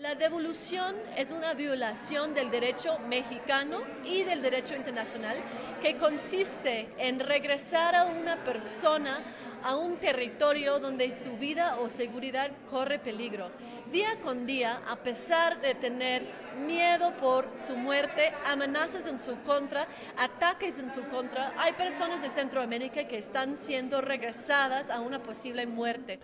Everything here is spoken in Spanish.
La devolución es una violación del derecho mexicano y del derecho internacional que consiste en regresar a una persona a un territorio donde su vida o seguridad corre peligro. Día con día, a pesar de tener miedo por su muerte, amenazas en su contra, ataques en su contra, hay personas de Centroamérica que están siendo regresadas a una posible muerte.